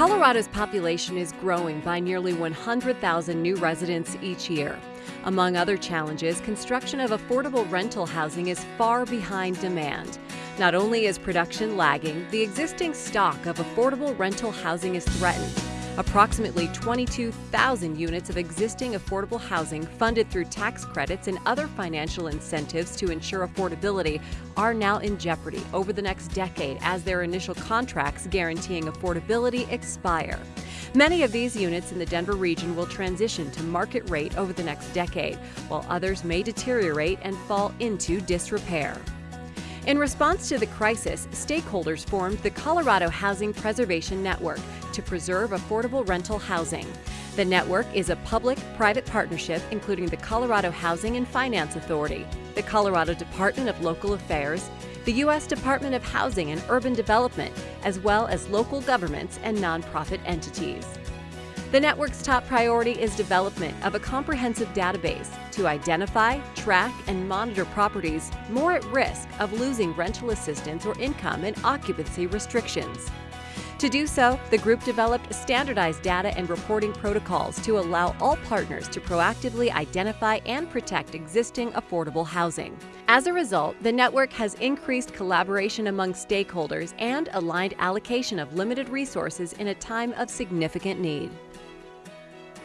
Colorado's population is growing by nearly 100,000 new residents each year. Among other challenges, construction of affordable rental housing is far behind demand. Not only is production lagging, the existing stock of affordable rental housing is threatened. Approximately 22,000 units of existing affordable housing funded through tax credits and other financial incentives to ensure affordability are now in jeopardy over the next decade as their initial contracts guaranteeing affordability expire. Many of these units in the Denver region will transition to market rate over the next decade, while others may deteriorate and fall into disrepair. In response to the crisis, stakeholders formed the Colorado Housing Preservation Network to preserve affordable rental housing. The network is a public private partnership including the Colorado Housing and Finance Authority, the Colorado Department of Local Affairs, the U.S. Department of Housing and Urban Development, as well as local governments and nonprofit entities. The network's top priority is development of a comprehensive database to identify, track, and monitor properties more at risk of losing rental assistance or income and occupancy restrictions. To do so, the group developed standardized data and reporting protocols to allow all partners to proactively identify and protect existing affordable housing. As a result, the network has increased collaboration among stakeholders and aligned allocation of limited resources in a time of significant need.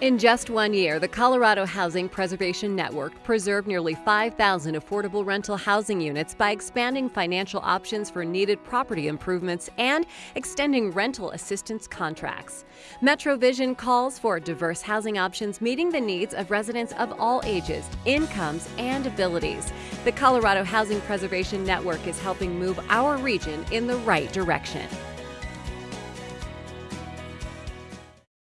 In just one year, the Colorado Housing Preservation Network preserved nearly 5,000 affordable rental housing units by expanding financial options for needed property improvements and extending rental assistance contracts. MetroVision calls for diverse housing options meeting the needs of residents of all ages, incomes, and abilities. The Colorado Housing Preservation Network is helping move our region in the right direction.